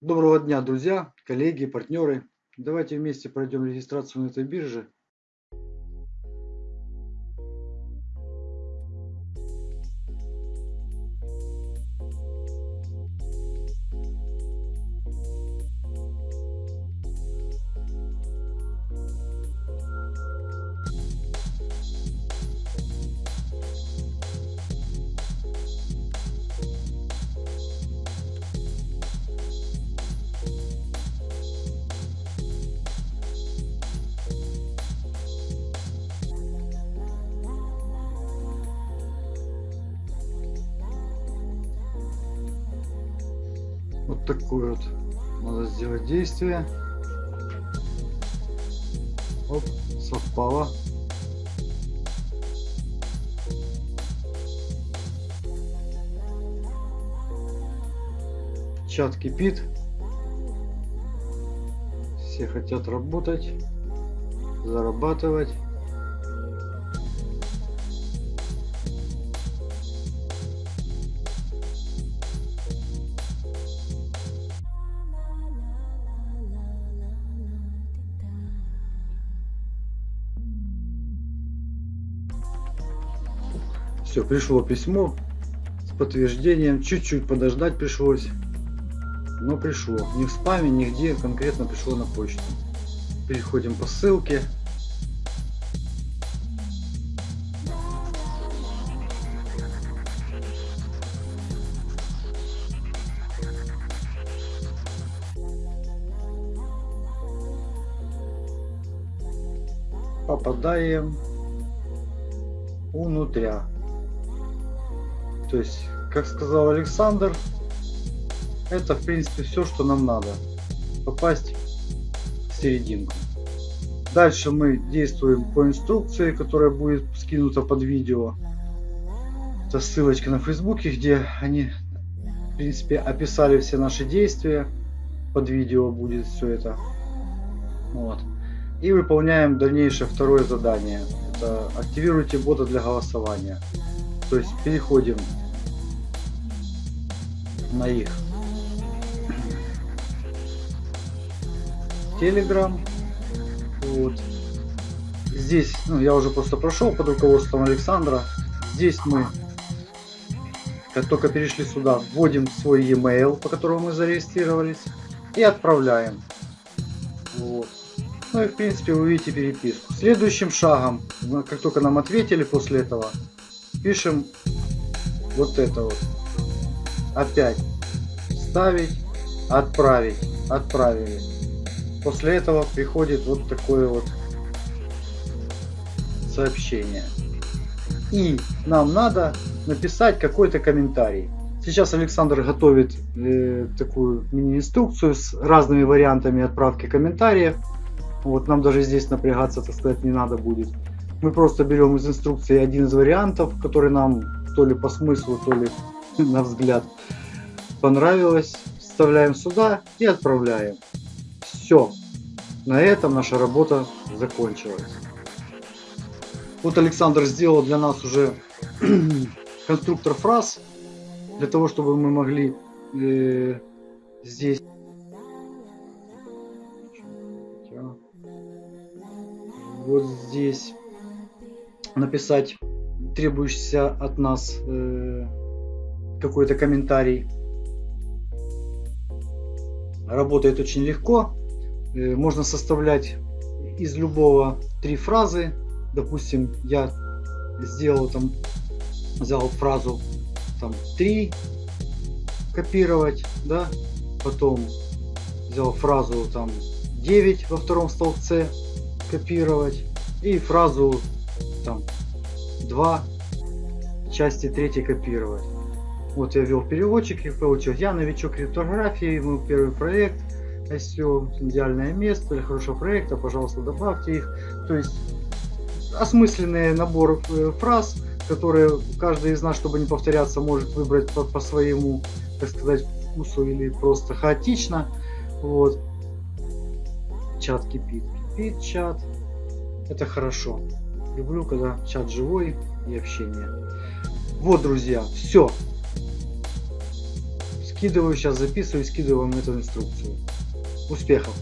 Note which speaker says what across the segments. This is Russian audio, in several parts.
Speaker 1: Доброго дня, друзья, коллеги, партнеры. Давайте вместе пройдем регистрацию на этой бирже. Такое вот надо сделать действие. Оп, совпало. Чат кипит. Все хотят работать, зарабатывать. Все, пришло письмо с подтверждением. Чуть-чуть подождать пришлось. Но пришло. Ни в спаме, нигде конкретно пришло на почту. Переходим по ссылке. Попадаем внутря. То есть, как сказал Александр, это в принципе все, что нам надо. Попасть в серединку. Дальше мы действуем по инструкции, которая будет скинута под видео. Это ссылочка на фейсбуке, где они в принципе описали все наши действия. Под видео будет все это. Вот. И выполняем дальнейшее второе задание. Это активируйте бота для голосования. То есть переходим на их Telegram. Вот. Здесь, ну, я уже просто прошел под руководством Александра. Здесь мы, как только перешли сюда, вводим свой e-mail, по которому мы зарегистрировались, и отправляем. Вот. Ну и в принципе вы видите переписку. Следующим шагом, как только нам ответили после этого, пишем вот это вот. Опять ставить, отправить, отправили. После этого приходит вот такое вот сообщение. И нам надо написать какой-то комментарий. Сейчас Александр готовит э, такую мини-инструкцию с разными вариантами отправки комментариев. Вот нам даже здесь напрягаться, так сказать, не надо будет. Мы просто берем из инструкции один из вариантов, который нам то ли по смыслу, то ли на взгляд понравилось. Вставляем сюда и отправляем. Все. На этом наша работа закончилась. Вот Александр сделал для нас уже конструктор фраз, для того, чтобы мы могли э, здесь вот здесь написать требующийся от нас э, какой-то комментарий. Работает очень легко. Э, можно составлять из любого три фразы. Допустим, я сделал там, взял фразу там три копировать, да, потом взял фразу там 9 во втором столбце копировать и фразу там 2 части 3 копировать. Вот я ввел переводчик и получил. Я новичок криптографии, мой первый проект. SEO, идеальное место для хорошего проекта, пожалуйста, добавьте их. То есть осмысленный набор э, фраз, которые каждый из нас, чтобы не повторяться, может выбрать по, по своему, так сказать, вкусу или просто хаотично. Вот. Чат кипит. Кипит чат. Это хорошо. Люблю, когда чат живой и общение. Вот, друзья, все. Скидываю, сейчас записываю и скидываю вам эту инструкцию. Успехов!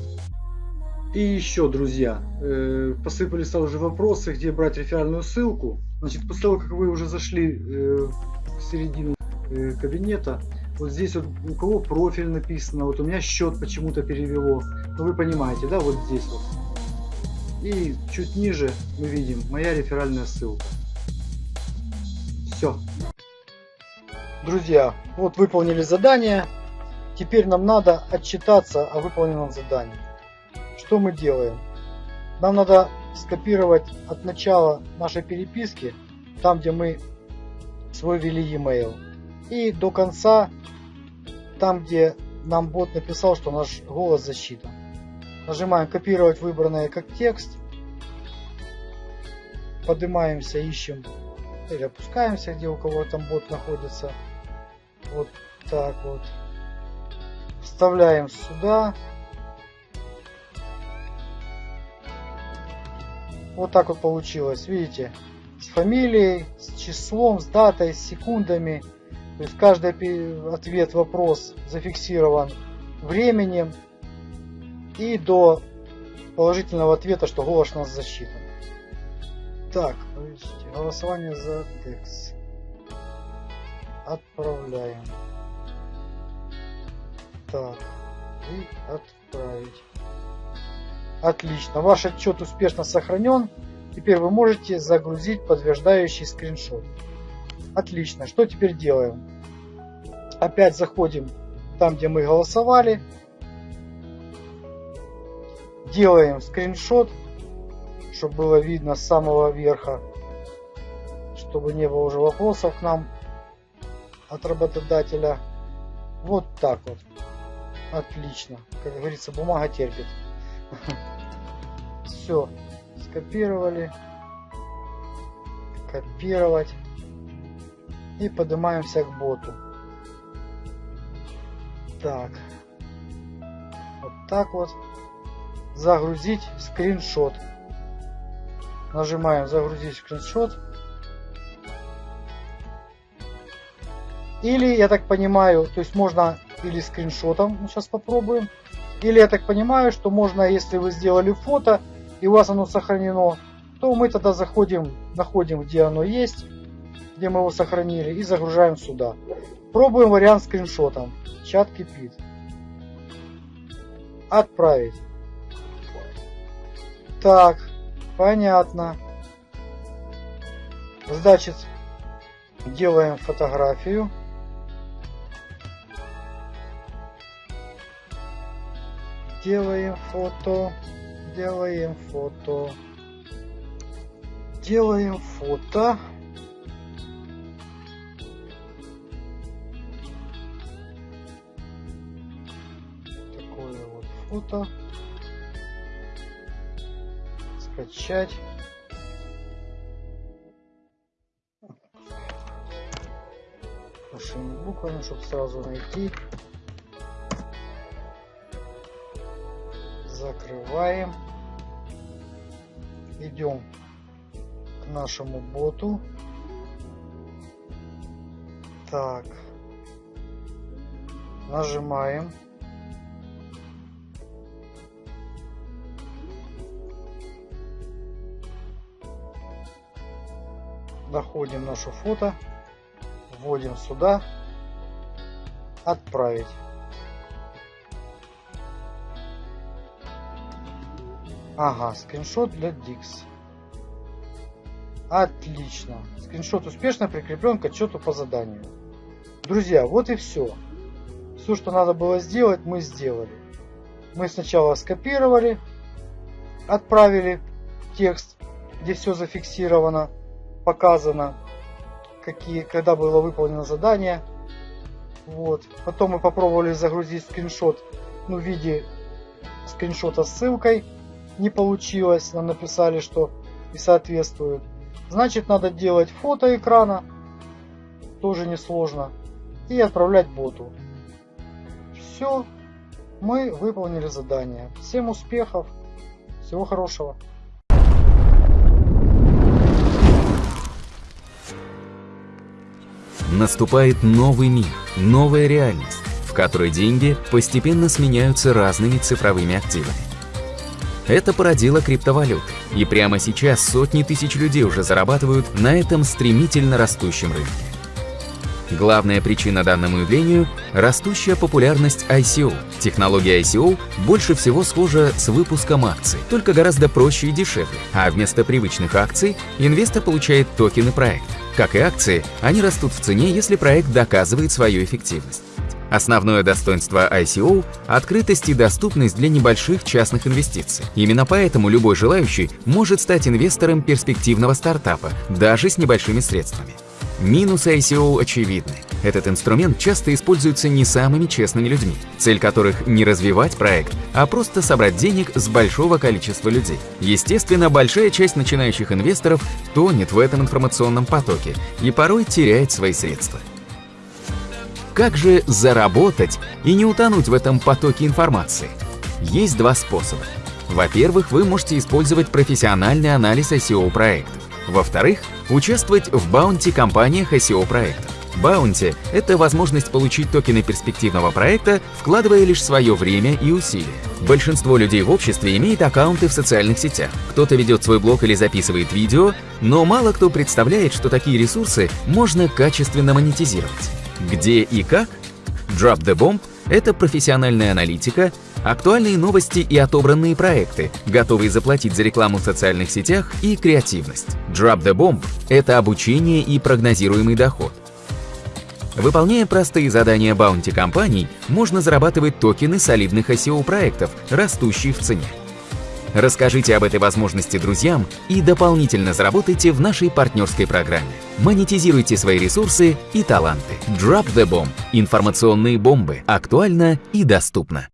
Speaker 1: И еще, друзья, э, посыпались уже вопросы, где брать реферальную ссылку. Значит, после того, как вы уже зашли э, в середину э, кабинета, вот здесь вот у кого профиль написано, вот у меня счет почему-то перевело. Ну вы понимаете, да, вот здесь вот. И чуть ниже мы видим моя реферальная ссылка. Все. Друзья, вот выполнили задание. Теперь нам надо отчитаться о выполненном задании. Что мы делаем? Нам надо скопировать от начала нашей переписки, там где мы свой ввели e-mail, и до конца, там где нам бот написал, что наш голос засчитан. Нажимаем копировать выбранное как текст, поднимаемся, ищем или опускаемся, где у кого там бот находится. Вот так вот. Вставляем сюда. Вот так вот получилось, видите? С фамилией, с числом, с датой, с секундами. То есть каждый ответ, вопрос зафиксирован временем и до положительного ответа, что голос у нас засчитан. Так, голосование за текст. Отправляем. Так, и отправить. Отлично, ваш отчет успешно сохранен. Теперь вы можете загрузить подтверждающий скриншот. Отлично, что теперь делаем? Опять заходим там, где мы голосовали. Делаем скриншот, чтобы было видно с самого верха, чтобы не было уже вопросов к нам от работодателя. Вот так вот. Отлично. Как говорится, бумага терпит. Все. Скопировали. Копировать. И поднимаемся к боту. Так. Вот так вот. Загрузить скриншот. Нажимаем загрузить скриншот. Или, я так понимаю, то есть можно или скриншотом, сейчас попробуем, или я так понимаю, что можно, если вы сделали фото и у вас оно сохранено, то мы тогда заходим, находим, где оно есть, где мы его сохранили, и загружаем сюда. Пробуем вариант скриншотом. Чат кипит. Отправить. Так, понятно. Значит, делаем фотографию. Делаем фото. Делаем фото. Делаем фото. Такое вот фото. Скачать. Большими буквами, чтобы сразу найти. Закрываем. Идем к нашему боту. Так. Нажимаем. Находим наше фото. Вводим сюда. Отправить. Ага, скриншот для Dix. Отлично. Скриншот успешно прикреплен к отчету по заданию. Друзья, вот и все. Все, что надо было сделать, мы сделали. Мы сначала скопировали, отправили текст, где все зафиксировано, показано, какие, когда было выполнено задание. Вот. Потом мы попробовали загрузить скриншот ну, в виде скриншота с ссылкой не получилось, нам написали, что не соответствует. Значит, надо делать фото экрана, тоже несложно, и отправлять боту. Все, мы выполнили задание. Всем успехов, всего хорошего.
Speaker 2: Наступает новый мир, новая реальность которой деньги постепенно сменяются разными цифровыми активами. Это породило криптовалют, и прямо сейчас сотни тысяч людей уже зарабатывают на этом стремительно растущем рынке. Главная причина данному явлению – растущая популярность ICO. Технология ICO больше всего схожа с выпуском акций, только гораздо проще и дешевле, а вместо привычных акций инвестор получает токены проекта. Как и акции, они растут в цене, если проект доказывает свою эффективность. Основное достоинство ICO – открытость и доступность для небольших частных инвестиций. Именно поэтому любой желающий может стать инвестором перспективного стартапа, даже с небольшими средствами. Минусы ICO очевидны. Этот инструмент часто используется не самыми честными людьми, цель которых не развивать проект, а просто собрать денег с большого количества людей. Естественно, большая часть начинающих инвесторов тонет в этом информационном потоке и порой теряет свои средства. Как же заработать и не утонуть в этом потоке информации? Есть два способа. Во-первых, вы можете использовать профессиональный анализ SEO проектов. Во-вторых, участвовать в баунти-компаниях SEO проектов. Баунти – это возможность получить токены перспективного проекта, вкладывая лишь свое время и усилия. Большинство людей в обществе имеет аккаунты в социальных сетях. Кто-то ведет свой блог или записывает видео, но мало кто представляет, что такие ресурсы можно качественно монетизировать. Где и как? Drop the Bomb – это профессиональная аналитика, актуальные новости и отобранные проекты, готовые заплатить за рекламу в социальных сетях и креативность. Drop the Bomb – это обучение и прогнозируемый доход. Выполняя простые задания баунти компаний, можно зарабатывать токены солидных SEO-проектов, растущие в цене. Расскажите об этой возможности друзьям и дополнительно заработайте в нашей партнерской программе. Монетизируйте свои ресурсы и таланты. Drop the Bomb. Информационные бомбы. Актуально и доступно.